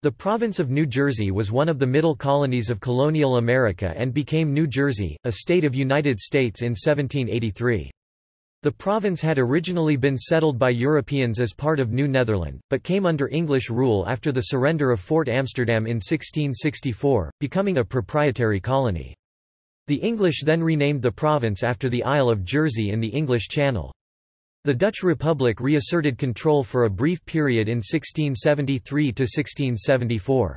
The province of New Jersey was one of the middle colonies of colonial America and became New Jersey, a state of United States in 1783. The province had originally been settled by Europeans as part of New Netherland, but came under English rule after the surrender of Fort Amsterdam in 1664, becoming a proprietary colony. The English then renamed the province after the Isle of Jersey in the English Channel. The Dutch Republic reasserted control for a brief period in 1673–1674.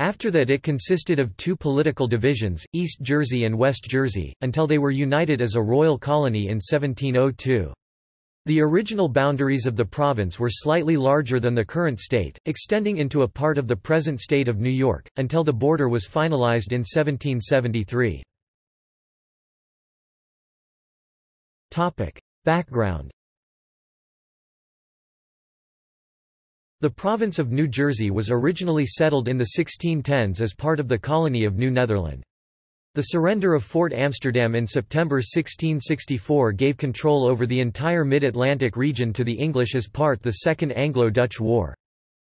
After that it consisted of two political divisions, East Jersey and West Jersey, until they were united as a royal colony in 1702. The original boundaries of the province were slightly larger than the current state, extending into a part of the present state of New York, until the border was finalized in 1773. Background The province of New Jersey was originally settled in the 1610s as part of the colony of New Netherland. The surrender of Fort Amsterdam in September 1664 gave control over the entire mid-Atlantic region to the English as part of the Second Anglo-Dutch War.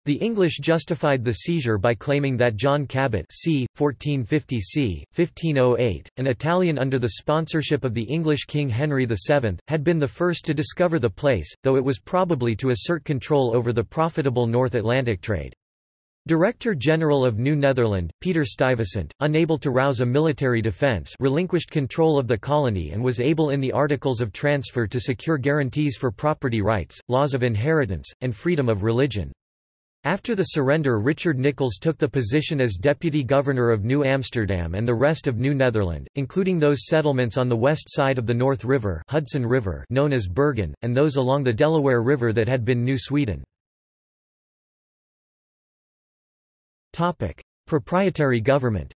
The English justified the seizure by claiming that John Cabot c. 1450 c. 1508, an Italian under the sponsorship of the English King Henry VII, had been the first to discover the place, though it was probably to assert control over the profitable North Atlantic trade. Director General of New Netherland, Peter Stuyvesant, unable to rouse a military defence relinquished control of the colony and was able in the Articles of Transfer to secure guarantees for property rights, laws of inheritance, and freedom of religion. After the surrender Richard Nicolls took the position as Deputy Governor of New Amsterdam and the rest of New Netherland, including those settlements on the west side of the North River, Hudson River known as Bergen, and those along the Delaware River that had been New Sweden. Proprietary government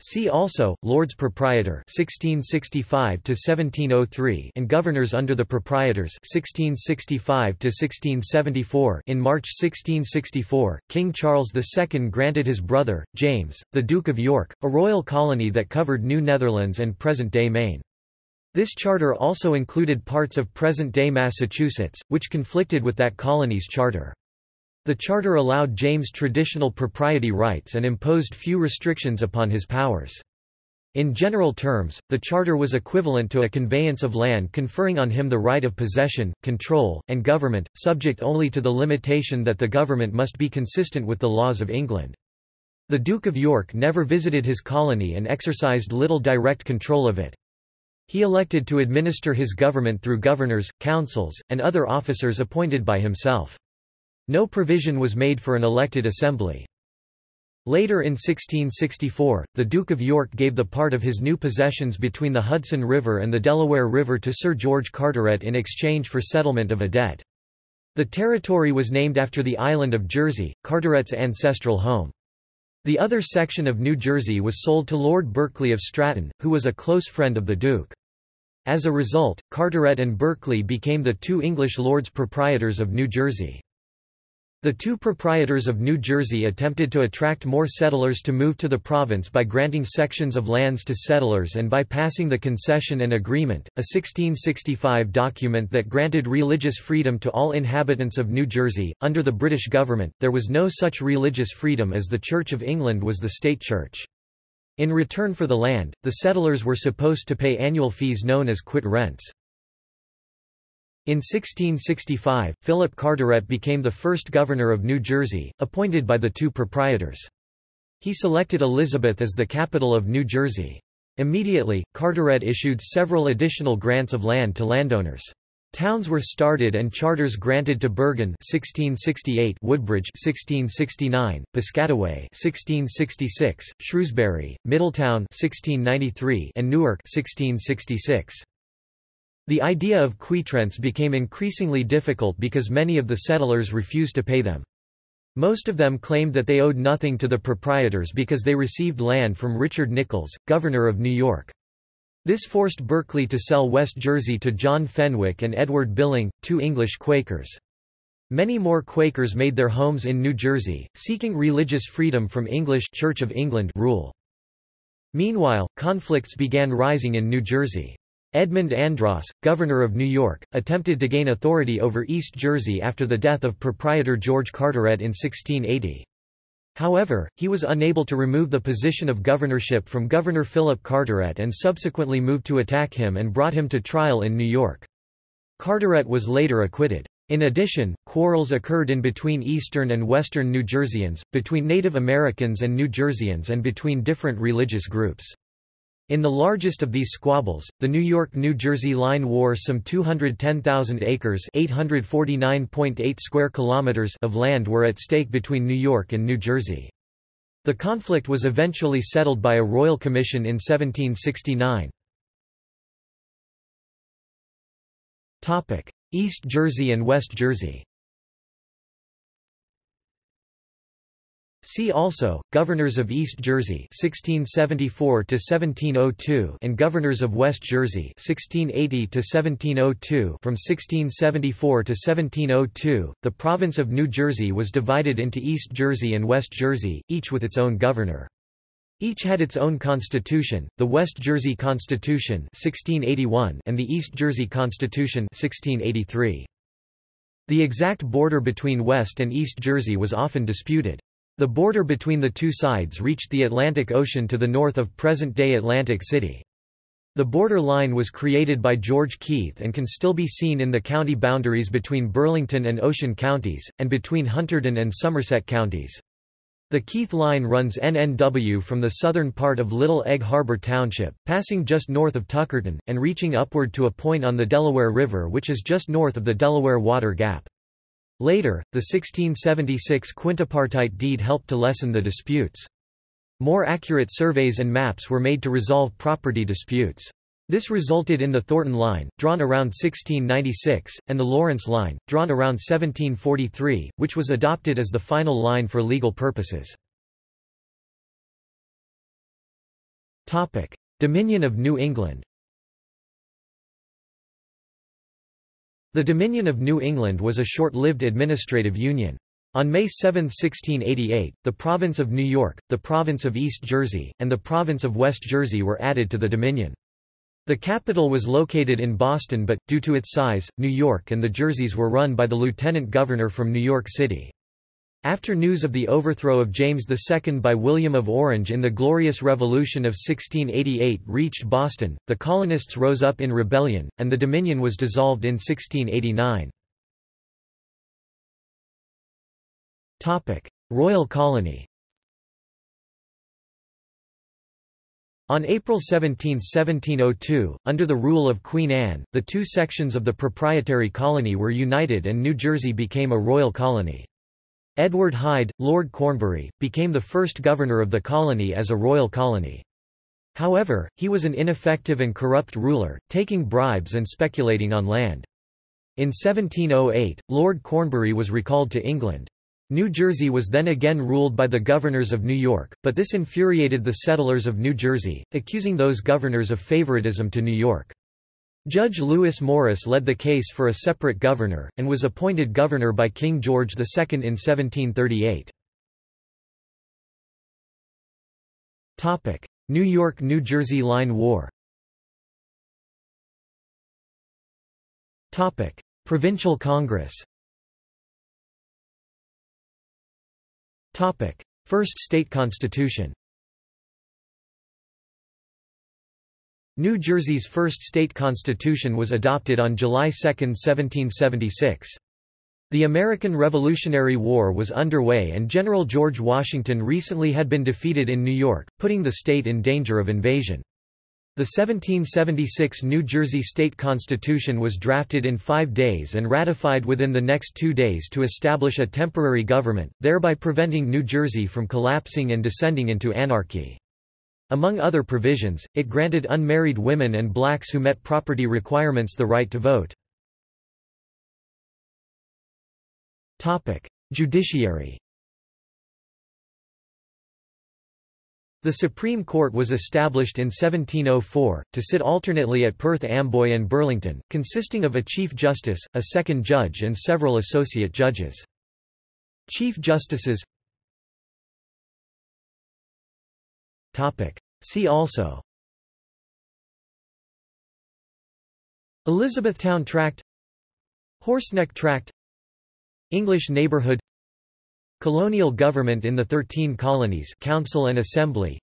See also, Lords Proprietor 1665 and Governors under the Proprietors 1665 In March 1664, King Charles II granted his brother, James, the Duke of York, a royal colony that covered New Netherlands and present-day Maine. This charter also included parts of present-day Massachusetts, which conflicted with that colony's charter. The charter allowed James traditional propriety rights and imposed few restrictions upon his powers. In general terms, the charter was equivalent to a conveyance of land conferring on him the right of possession, control, and government, subject only to the limitation that the government must be consistent with the laws of England. The Duke of York never visited his colony and exercised little direct control of it. He elected to administer his government through governors, councils, and other officers appointed by himself. No provision was made for an elected assembly. Later in 1664, the Duke of York gave the part of his new possessions between the Hudson River and the Delaware River to Sir George Carteret in exchange for settlement of a debt. The territory was named after the island of Jersey, Carteret's ancestral home. The other section of New Jersey was sold to Lord Berkeley of Stratton, who was a close friend of the Duke. As a result, Carteret and Berkeley became the two English lords proprietors of New Jersey. The two proprietors of New Jersey attempted to attract more settlers to move to the province by granting sections of lands to settlers and by passing the Concession and Agreement, a 1665 document that granted religious freedom to all inhabitants of New Jersey. Under the British government, there was no such religious freedom as the Church of England was the state church. In return for the land, the settlers were supposed to pay annual fees known as quit rents. In 1665, Philip Carteret became the first governor of New Jersey, appointed by the two proprietors. He selected Elizabeth as the capital of New Jersey. Immediately, Carteret issued several additional grants of land to landowners. Towns were started and charters granted to Bergen 1668, Woodbridge 1669, Piscataway 1666, Shrewsbury, Middletown 1693, and Newark 1666. The idea of quitrents became increasingly difficult because many of the settlers refused to pay them. Most of them claimed that they owed nothing to the proprietors because they received land from Richard Nicolls, governor of New York. This forced Berkeley to sell West Jersey to John Fenwick and Edward Billing, two English Quakers. Many more Quakers made their homes in New Jersey, seeking religious freedom from English Church of England rule. Meanwhile, conflicts began rising in New Jersey. Edmund Andros, governor of New York, attempted to gain authority over East Jersey after the death of proprietor George Carteret in 1680. However, he was unable to remove the position of governorship from Governor Philip Carteret and subsequently moved to attack him and brought him to trial in New York. Carteret was later acquitted. In addition, quarrels occurred in between eastern and western New Jerseyans, between Native Americans and New Jerseyans and between different religious groups. In the largest of these squabbles, the New York-New Jersey line War some 210,000 acres (849.8 square kilometers) of land were at stake between New York and New Jersey. The conflict was eventually settled by a royal commission in 1769. Topic: East Jersey and West Jersey. See also, Governors of East Jersey 1674 and Governors of West Jersey 1680 from 1674 to 1702, the province of New Jersey was divided into East Jersey and West Jersey, each with its own governor. Each had its own constitution, the West Jersey Constitution 1681 and the East Jersey Constitution 1683. The exact border between West and East Jersey was often disputed. The border between the two sides reached the Atlantic Ocean to the north of present-day Atlantic City. The border line was created by George Keith and can still be seen in the county boundaries between Burlington and Ocean counties, and between Hunterdon and Somerset counties. The Keith Line runs NNW from the southern part of Little Egg Harbor Township, passing just north of Tuckerton, and reaching upward to a point on the Delaware River which is just north of the Delaware Water Gap. Later, the 1676 quintipartite deed helped to lessen the disputes. More accurate surveys and maps were made to resolve property disputes. This resulted in the Thornton Line, drawn around 1696, and the Lawrence Line, drawn around 1743, which was adopted as the final line for legal purposes. Dominion of New England The Dominion of New England was a short-lived administrative union. On May 7, 1688, the province of New York, the province of East Jersey, and the province of West Jersey were added to the Dominion. The capital was located in Boston but, due to its size, New York and the Jerseys were run by the lieutenant governor from New York City. After news of the overthrow of James II by William of Orange in the Glorious Revolution of 1688 reached Boston, the colonists rose up in rebellion, and the Dominion was dissolved in 1689. Royal Colony On April 17, 1702, under the rule of Queen Anne, the two sections of the proprietary colony were united and New Jersey became a royal colony. Edward Hyde, Lord Cornbury, became the first governor of the colony as a royal colony. However, he was an ineffective and corrupt ruler, taking bribes and speculating on land. In 1708, Lord Cornbury was recalled to England. New Jersey was then again ruled by the governors of New York, but this infuriated the settlers of New Jersey, accusing those governors of favoritism to New York. Judge Lewis Morris led the case for a separate governor, and was appointed governor by King George II in 1738. New York–New Jersey Line War. Provincial Congress. First state constitution New Jersey's first state constitution was adopted on July 2, 1776. The American Revolutionary War was underway and General George Washington recently had been defeated in New York, putting the state in danger of invasion. The 1776 New Jersey State Constitution was drafted in five days and ratified within the next two days to establish a temporary government, thereby preventing New Jersey from collapsing and descending into anarchy. Among other provisions, it granted unmarried women and blacks who met property requirements the right to vote. Judiciary The Supreme Court was established in 1704, to sit alternately at Perth Amboy and Burlington, consisting of a Chief Justice, a second judge and several associate judges. Chief Justices See also. Elizabethtown Tract. Horseneck Tract. English Neighbourhood Colonial government in the Thirteen Colonies Council and Assembly.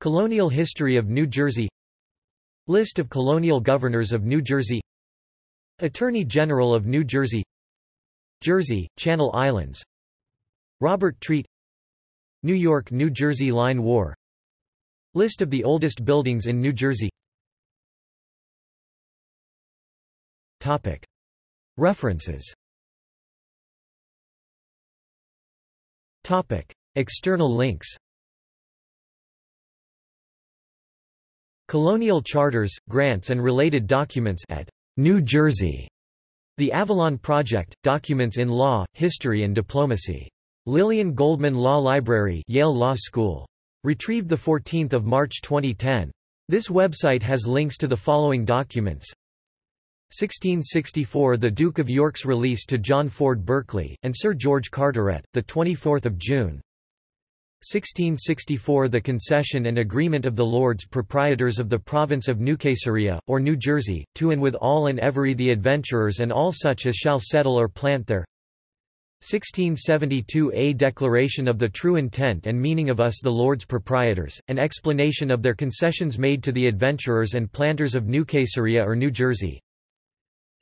Colonial history of New Jersey. List of colonial governors of New Jersey. Attorney General of New Jersey. Jersey, Channel Islands. Robert Treat. New York New Jersey Line War List of the oldest buildings in New Jersey References External links Colonial charters, grants and related documents at New Jersey. The Avalon Project, Documents in Law, History and Diplomacy. Lillian Goldman Law Library Yale Law School. Retrieved 14 March 2010. This website has links to the following documents. 1664 The Duke of York's release to John Lord Berkeley, and Sir George Carteret, 24 June. 1664 The concession and agreement of the Lords Proprietors of the province of New Caesarea, or New Jersey, to and with all and every the adventurers and all such as shall settle or plant there 1672 A declaration of the true intent and meaning of us the Lords Proprietors, an explanation of their concessions made to the adventurers and planters of New Caesarea or New Jersey.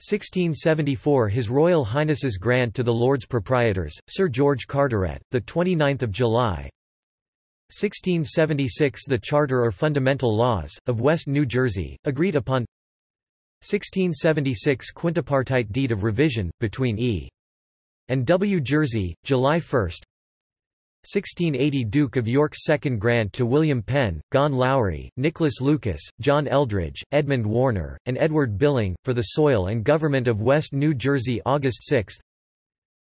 1674 His Royal Highness's grant to the Lords Proprietors, Sir George Carteret, 29 July. 1676 The Charter or Fundamental Laws, of West New Jersey, agreed upon. 1676 Quintipartite Deed of Revision, between E. and W. Jersey, July 1 1680 Duke of York's second grant to William Penn, Gawen Lawrie, Nicholas Lucas, John Eldridge, Edmund Warner, and Edward Billing, for the soil and government of West New Jersey August 6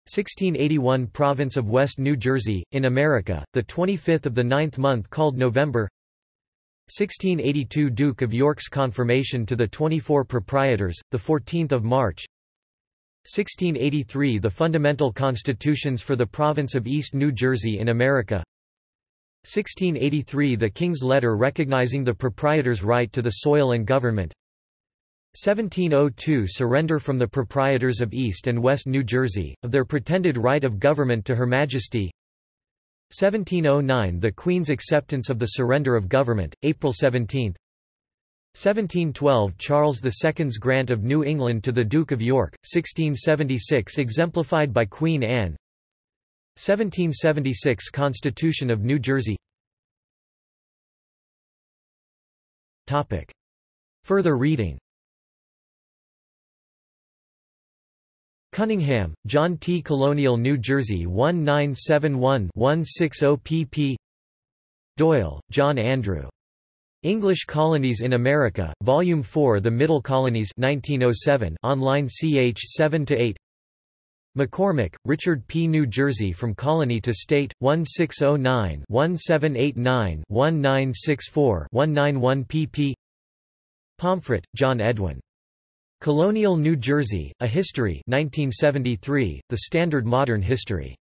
1681 Province of West New Jersey, in America, the 25th of the ninth month called November. 1682 Duke of York's confirmation to the 24 proprietors, the 14th of March 1683 The Fundamental Constitutions for the Province of East New Jersey in America. 1683 The King's Letter recognizing the proprietor's right to the soil and government. 1702 Surrender from the proprietors of East and West New Jersey, of their pretended right of government to Her Majesty. 1709 The Queen's acceptance of the surrender of government, April 17 1712 Charles II's grant of New England to the Duke of York, 1676 exemplified by Queen Anne 1776 Constitution of New Jersey Topic. Further reading Cunningham, John T. Colonial New Jersey 1971-160 pp. Doyle, John Andrew. English Colonies in America, Volume 4 The Middle Colonies 1907 online ch 7–8 McCormick, Richard P. New Jersey From Colony to State, 1609-1789-1964-191 pp. Pomfret, John Edwin. Colonial New Jersey, A History 1973, The Standard Modern History.